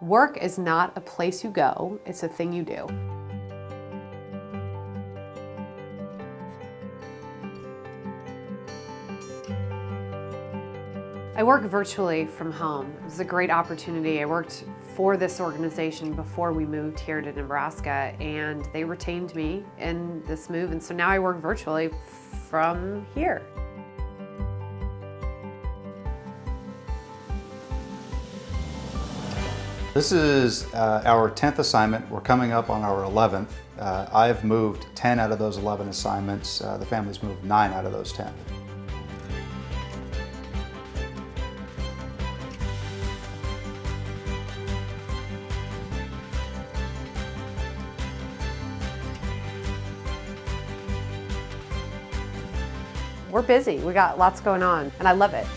Work is not a place you go, it's a thing you do. I work virtually from home. It was a great opportunity. I worked for this organization before we moved here to Nebraska and they retained me in this move and so now I work virtually from here. This is uh, our 10th assignment. We're coming up on our 11th. Uh, I've moved 10 out of those 11 assignments. Uh, the family's moved 9 out of those 10. We're busy, we got lots going on, and I love it.